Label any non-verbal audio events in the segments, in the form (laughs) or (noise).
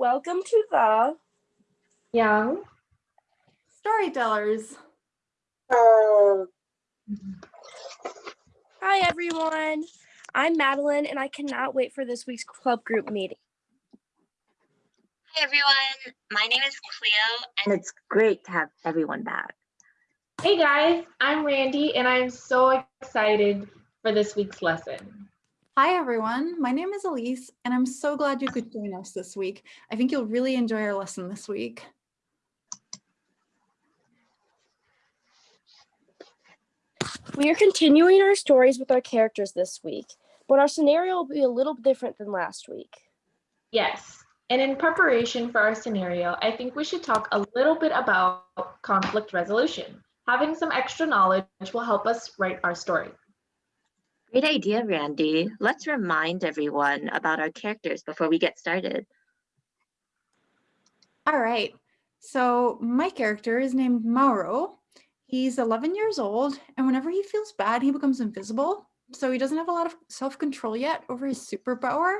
Welcome to the Young. Storytellers. Um. Hi everyone. I'm Madeline and I cannot wait for this week's club group meeting. Hi everyone, my name is Cleo and it's great to have everyone back. Hey guys, I'm Randy and I'm so excited for this week's lesson. Hi everyone, my name is Elise and I'm so glad you could join us this week. I think you'll really enjoy our lesson this week. We are continuing our stories with our characters this week, but our scenario will be a little different than last week. Yes, and in preparation for our scenario, I think we should talk a little bit about conflict resolution. Having some extra knowledge will help us write our story. Great idea, Randy. Let's remind everyone about our characters before we get started. All right, so my character is named Mauro. He's 11 years old, and whenever he feels bad, he becomes invisible. So he doesn't have a lot of self-control yet over his superpower.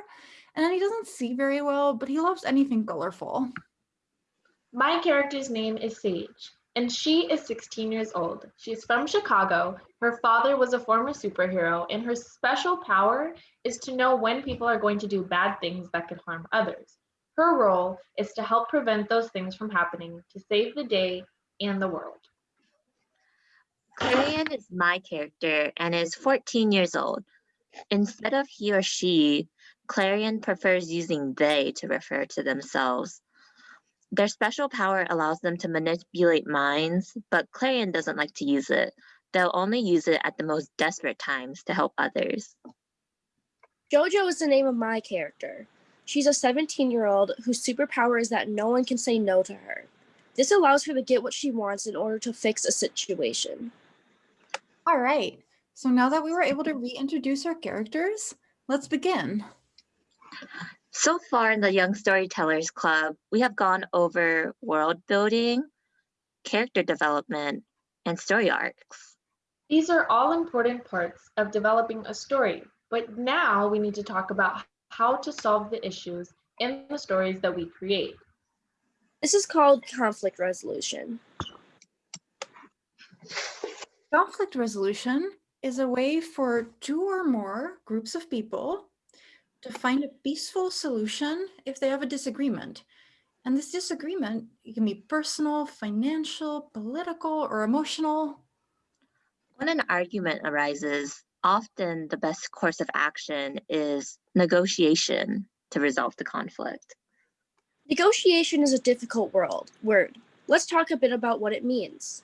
And then he doesn't see very well, but he loves anything colorful. My character's name is Sage and she is 16 years old. She's from Chicago. Her father was a former superhero, and her special power is to know when people are going to do bad things that could harm others. Her role is to help prevent those things from happening to save the day and the world. Clarion is my character and is 14 years old. Instead of he or she, Clarion prefers using they to refer to themselves. Their special power allows them to manipulate minds, but Clarion doesn't like to use it. They'll only use it at the most desperate times to help others. Jojo is the name of my character. She's a 17 year old whose superpower is that no one can say no to her. This allows her to get what she wants in order to fix a situation. All right, so now that we were able to reintroduce our characters, let's begin. So far in the Young Storytellers Club, we have gone over world building, character development, and story arcs. These are all important parts of developing a story, but now we need to talk about how to solve the issues in the stories that we create. This is called conflict resolution. Conflict resolution is a way for two or more groups of people to find a peaceful solution if they have a disagreement. And this disagreement can be personal, financial, political, or emotional. When an argument arises, often the best course of action is negotiation to resolve the conflict. Negotiation is a difficult world, word. Let's talk a bit about what it means.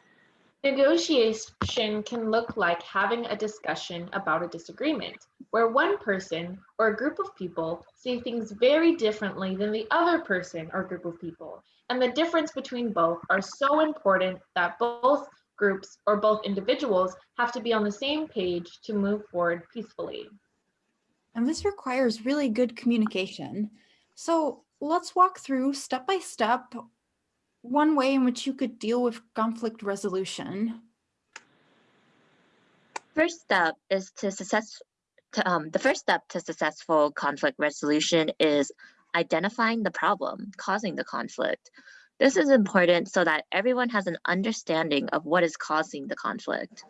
Negotiation can look like having a discussion about a disagreement, where one person or a group of people see things very differently than the other person or group of people. And the difference between both are so important that both groups or both individuals have to be on the same page to move forward peacefully. And this requires really good communication. So let's walk through step by step one way in which you could deal with conflict resolution? First step is to success. Um, the first step to successful conflict resolution is identifying the problem causing the conflict. This is important so that everyone has an understanding of what is causing the conflict.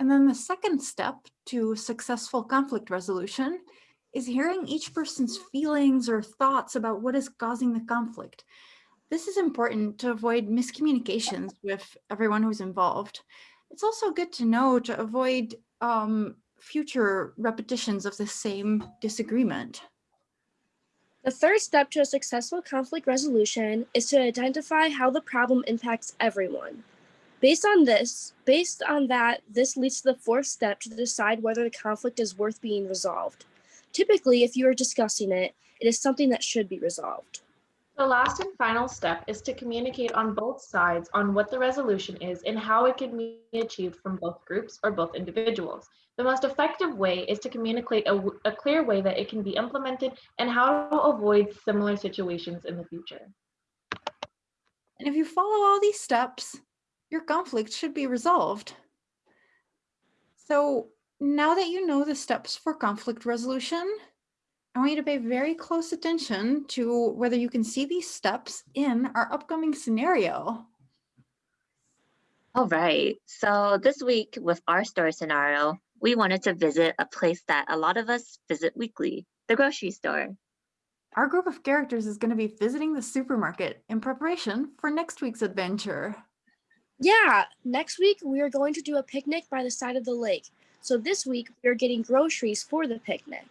And then the second step to successful conflict resolution is hearing each person's feelings or thoughts about what is causing the conflict. This is important to avoid miscommunications with everyone who's involved. It's also good to know to avoid um, future repetitions of the same disagreement. The third step to a successful conflict resolution is to identify how the problem impacts everyone. Based on this, based on that, this leads to the fourth step to decide whether the conflict is worth being resolved. Typically, if you are discussing it, it is something that should be resolved. The last and final step is to communicate on both sides on what the resolution is and how it can be achieved from both groups or both individuals. The most effective way is to communicate a, a clear way that it can be implemented and how to avoid similar situations in the future. And if you follow all these steps, your conflict should be resolved. So now that you know the steps for conflict resolution, I want you to pay very close attention to whether you can see these steps in our upcoming scenario. All right. So this week with our story scenario, we wanted to visit a place that a lot of us visit weekly, the grocery store. Our group of characters is going to be visiting the supermarket in preparation for next week's adventure. Yeah, next week we are going to do a picnic by the side of the lake. So this week we are getting groceries for the picnic.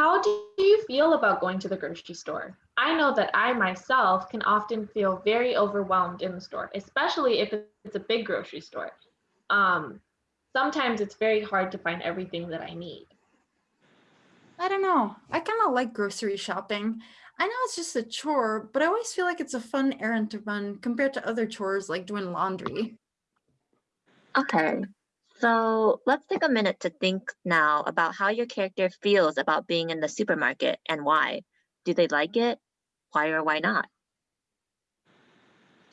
How do you feel about going to the grocery store? I know that I myself can often feel very overwhelmed in the store, especially if it's a big grocery store. Um, sometimes it's very hard to find everything that I need. I don't know. I kind of like grocery shopping. I know it's just a chore, but I always feel like it's a fun errand to run compared to other chores like doing laundry. Okay. So let's take a minute to think now about how your character feels about being in the supermarket and why. Do they like it? Why or why not?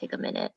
Take a minute.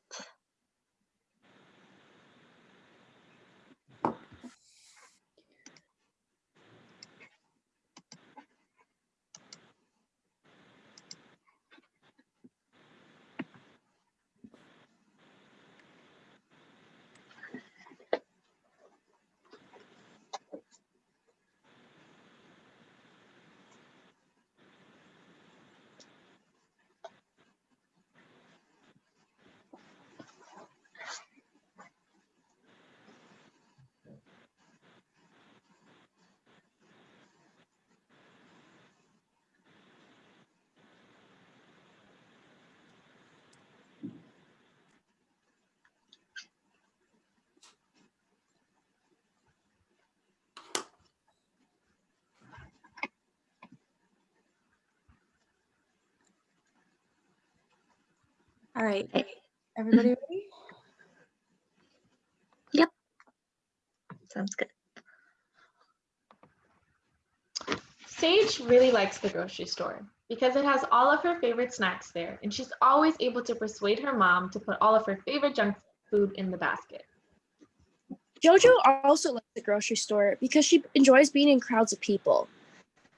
All right, everybody mm-hmm. ready? Yep. Sounds good. Sage really likes the grocery store because it has all of her favorite snacks there, and she's always able to persuade her mom to put all of her favorite junk food in the basket. Jojo also likes the grocery store because she enjoys being in crowds of people.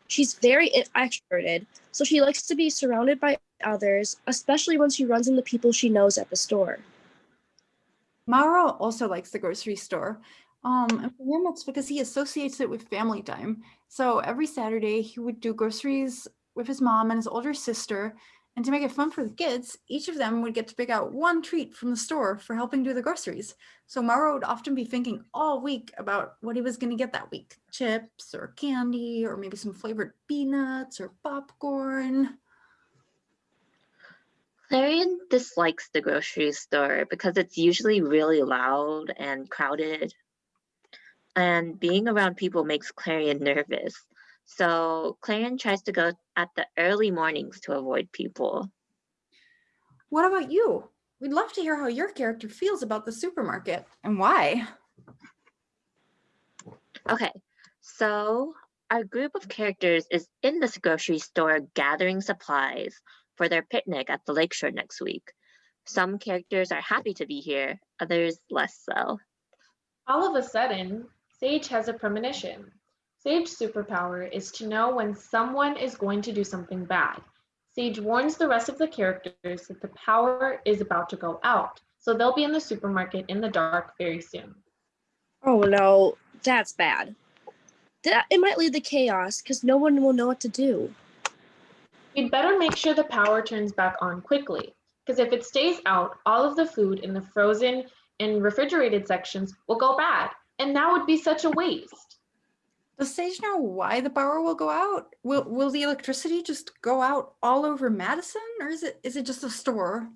She's very extroverted, so she likes to be surrounded by others, especially when she runs into people she knows at the store. Mauro also likes the grocery store. Um, and for him, it's because he associates it with family time. So every Saturday, he would do groceries with his mom and his older sister. And to make it fun for the kids, each of them would get to pick out one treat from the store for helping do the groceries. So Mauro would often be thinking all week about what he was going to get that week chips or candy, or maybe some flavored peanuts or popcorn. Clarion dislikes the grocery store because it's usually really loud and crowded. And being around people makes Clarion nervous. So Clarion tries to go at the early mornings to avoid people. What about you? We'd love to hear how your character feels about the supermarket and why. Okay, so our group of characters is in this grocery store gathering supplies for their picnic at the lakeshore next week. Some characters are happy to be here, others less so. All of a sudden, Sage has a premonition. Sage's superpower is to know when someone is going to do something bad. Sage warns the rest of the characters that the power is about to go out, so they'll be in the supermarket in the dark very soon. Oh no, that's bad. That it might lead to chaos because no one will know what to do. We'd better make sure the power turns back on quickly, because if it stays out, all of the food in the frozen and refrigerated sections will go bad, and that would be such a waste. Does Sage know why the power will go out? Will will the electricity just go out all over Madison or is it is it just a store?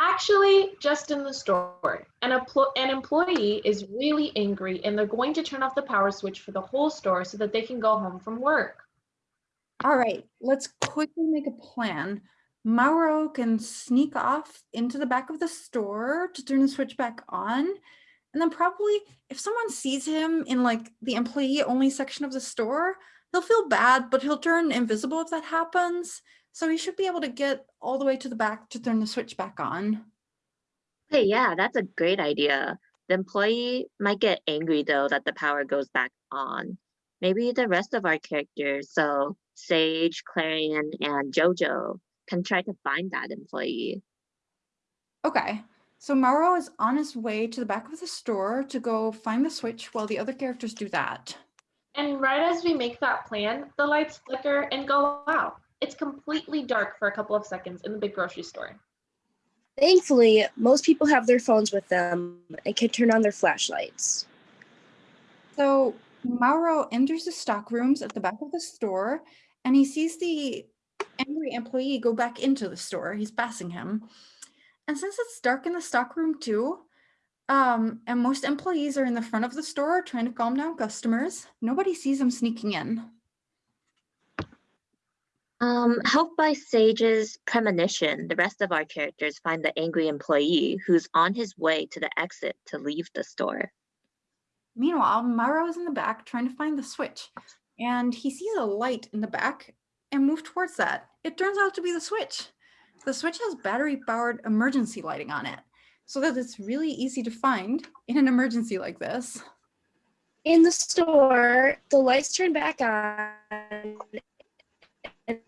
Actually, just in the store. An, an employee is really angry and they're going to turn off the power switch for the whole store so that they can go home from work. All right, let's quickly make a plan. Mauro can sneak off into the back of the store to turn the switch back on. And then probably if someone sees him in like the employee only section of the store, he'll feel bad, but he'll turn invisible if that happens. So he should be able to get all the way to the back to turn the switch back on. Hey, yeah, that's a great idea. The employee might get angry though that the power goes back on. Maybe the rest of our characters, so Sage, Clarion, and Jojo, can try to find that employee. Okay, so Mauro is on his way to the back of the store to go find the switch while the other characters do that. And right as we make that plan, the lights flicker and go out. It's completely dark for a couple of seconds in the big grocery store. Thankfully, most people have their phones with them and can turn on their flashlights. So Mauro enters the stock rooms at the back of the store and he sees the angry employee go back into the store. He's passing him. And since it's dark in the stock room too, um, and most employees are in the front of the store trying to calm down customers, nobody sees him sneaking in. Um, helped by Sage's premonition, the rest of our characters find the angry employee who's on his way to the exit to leave the store. Meanwhile, Mauro is in the back trying to find the switch and he sees a light in the back and move towards that. It turns out to be the switch. The switch has battery powered emergency lighting on it so that it's really easy to find in an emergency like this. In the store, the lights turn back on and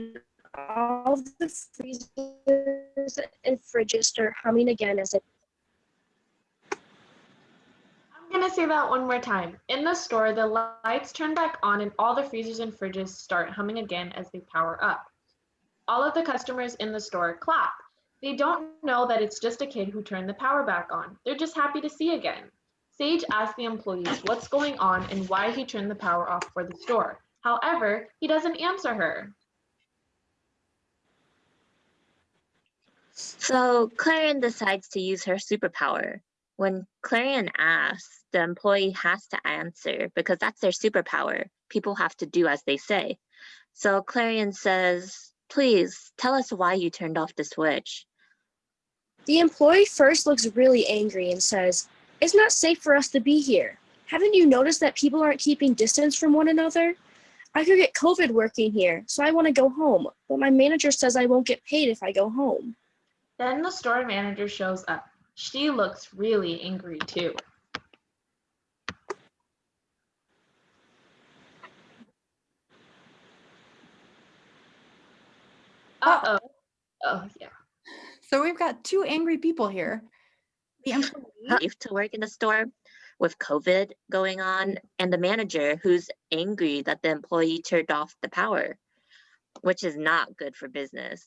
all the freezers and fridges start humming again as it I'm gonna say that one more time. In the store, the lights turn back on and all the freezers and fridges start humming again as they power up. All of the customers in the store clap. They don't know that it's just a kid who turned the power back on. They're just happy to see again. Sage asks the employees what's going on and why he turned the power off for the store. However, he doesn't answer her. So Clarion decides to use her superpower. When Clarion asks, the employee has to answer because that's their superpower. People have to do as they say. So Clarion says, please tell us why you turned off the switch. The employee first looks really angry and says, It's not safe for us to be here. Haven't you noticed that people aren't keeping distance from one another? I could get COVID working here, so I want to go home, but my manager says I won't get paid if I go home. Then the store manager shows up. She looks really angry too. Uh-oh. Oh, yeah. So we've got two angry people here. The employee, to work in the store with COVID going on and the manager who's angry that the employee turned off the power, which is not good for business.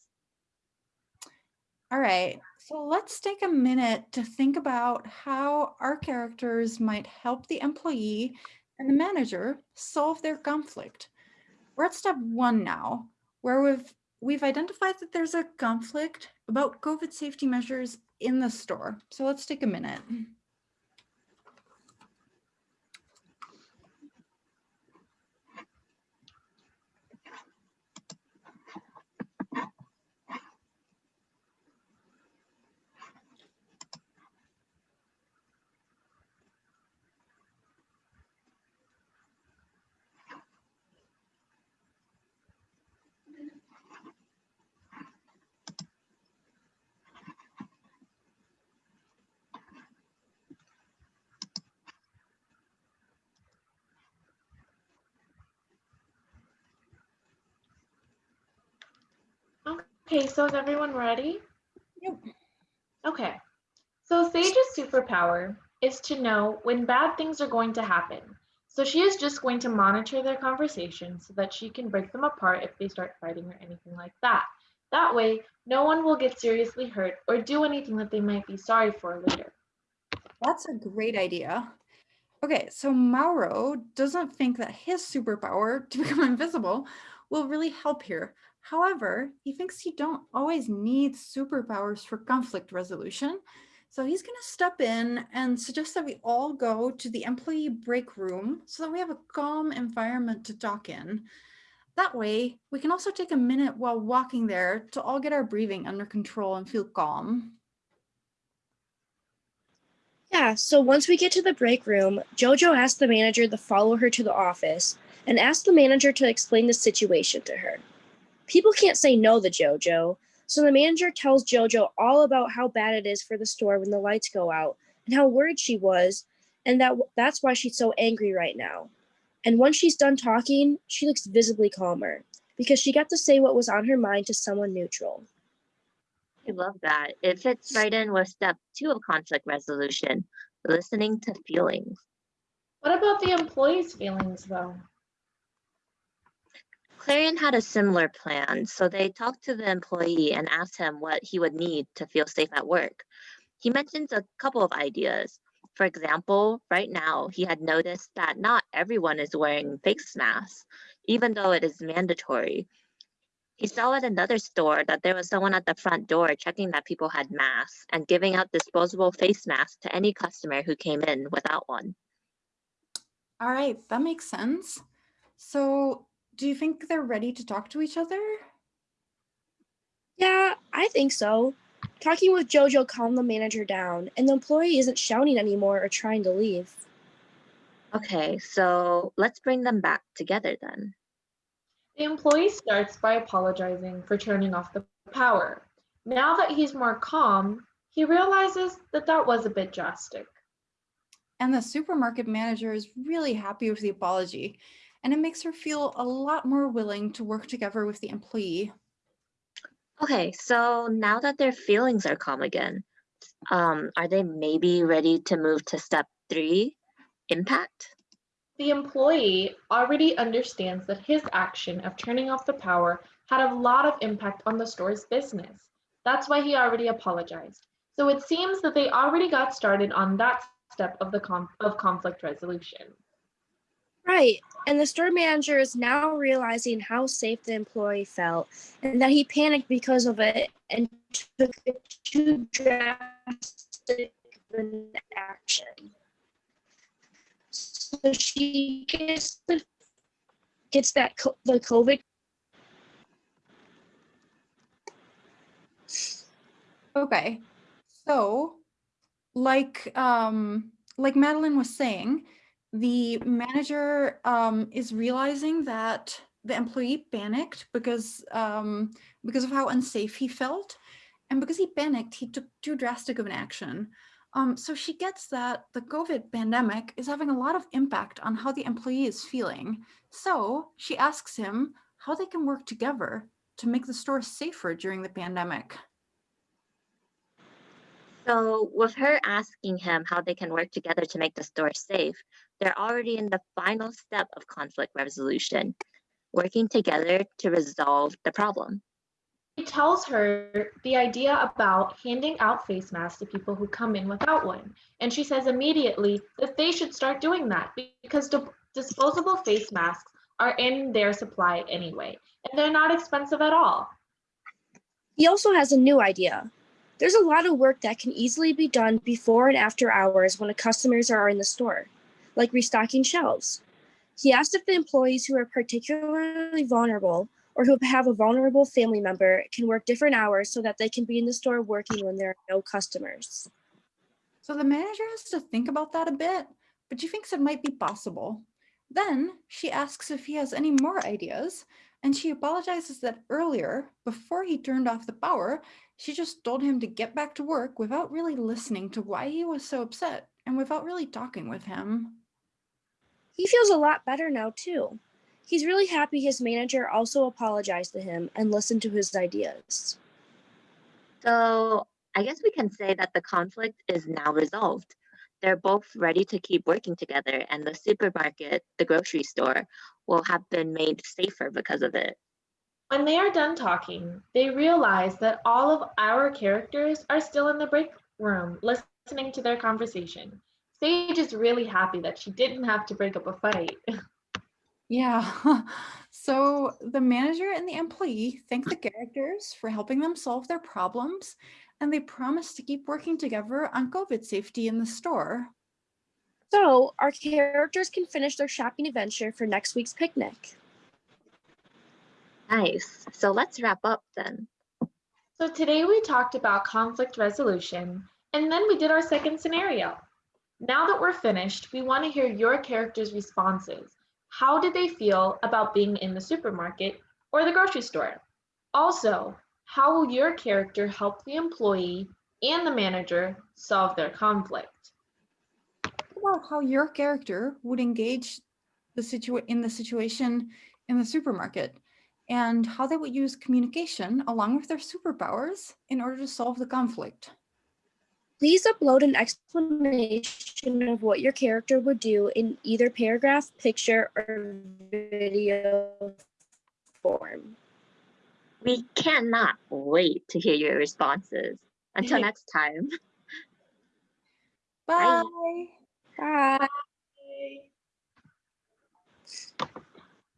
All right, so let's take a minute to think about how our characters might help the employee and the manager solve their conflict. We're at step one now, where we've we've identified that there's a conflict about COVID safety measures in the store. So let's take a minute. Okay, so is everyone ready? Yep. Okay. So Sage's superpower is to know when bad things are going to happen. So she is just going to monitor their conversation so that she can break them apart if they start fighting or anything like that. That way, no one will get seriously hurt or do anything that they might be sorry for later. That's a great idea. Okay, so Mauro doesn't think that his superpower to (laughs) become invisible will really help here. However, he thinks you don't always need superpowers for conflict resolution. So he's going to step in and suggest that we all go to the employee break room so that we have a calm environment to talk in. That way, we can also take a minute while walking there to all get our breathing under control and feel calm. Yeah, so once we get to the break room, Jojo asks the manager to follow her to the office and asks the manager to explain the situation to her. People can't say no to Jojo, so the manager tells Jojo all about how bad it is for the store when the lights go out and how worried she was and that that's why she's so angry right now. And once she's done talking, she looks visibly calmer because she got to say what was on her mind to someone neutral. I love that. It fits right in with step two of conflict resolution, listening to feelings. What about the employee's feelings though? Clarion had a similar plan, so they talked to the employee and asked him what he would need to feel safe at work. He mentions a couple of ideas. For example, right now, he had noticed that not everyone is wearing face masks, even though it is mandatory. He saw at another store that there was someone at the front door checking that people had masks and giving out disposable face masks to any customer who came in without one. All right, that makes sense. So do you think they're ready to talk to each other? Yeah, I think so. Talking with Jojo calmed the manager down, and the employee isn't shouting anymore or trying to leave. Okay, so let's bring them back together then. The employee starts by apologizing for turning off the power. Now that he's more calm, he realizes that that was a bit drastic. And the supermarket manager is really happy with the apology, and it makes her feel a lot more willing to work together with the employee. Okay, so now that their feelings are calm again, um, are they maybe ready to move to step three, impact? The employee already understands that his action of turning off the power had a lot of impact on the store's business. That's why he already apologized. So it seems that they already got started on that step of the con- of conflict resolution. Right. And the store manager is now realizing how safe the employee felt and that he panicked because of it and took too drastic an action. So she gets the gets that co- the COVID. Okay, so like um, like Madeline was saying, the manager um, is realizing that the employee panicked because um, because of how unsafe he felt, and because he panicked, he took too drastic of an action. Um, so she gets that the COVID pandemic is having a lot of impact on how the employee is feeling. So she asks him how they can work together to make the store safer during the pandemic. So with her asking him how they can work together to make the store safe, they're already in the final step of conflict resolution, working together to resolve the problem. He tells her the idea about handing out face masks to people who come in without one. And she says immediately that they should start doing that because di- disposable face masks are in their supply anyway, and they're not expensive at all. He also has a new idea. There's a lot of work that can easily be done before and after hours when the customers are in the store, like restocking shelves. He asked if the employees who are particularly vulnerable or who have a vulnerable family member can work different hours so that they can be in the store working when there are no customers. So the manager has to think about that a bit, but she thinks it might be possible. Then she asks if he has any more ideas, and she apologizes that earlier, before he turned off the power, she just told him to get back to work without really listening to why he was so upset and without really talking with him. He feels a lot better now, too. He's really happy his manager also apologized to him and listened to his ideas. So I guess we can say that the conflict is now resolved. They're both ready to keep working together, and the supermarket, the grocery store, will have been made safer because of it. When they are done talking, they realize that all of our characters are still in the break room listening to their conversation. Sage is really happy that she didn't have to break up a fight. (laughs) Yeah. (laughs) So the manager and the employee thank the characters for helping them solve their problems, and they promise to keep working together on COVID safety in the store. So, our characters can finish their shopping adventure for next week's picnic. Nice. So let's wrap up then. So today we talked about conflict resolution, and then we did our second scenario. Now that we're finished, we want to hear your characters' responses. How did they feel about being in the supermarket or the grocery store? Also, how will your character help the employee and the manager solve their conflict? About how your character would engage the situa in the situation in the supermarket and how they would use communication along with their superpowers in order to solve the conflict. Please upload an explanation of what your character would do in either paragraph, picture, or video form. We cannot wait to hear your responses. Until next time. Bye. Bye. Bye.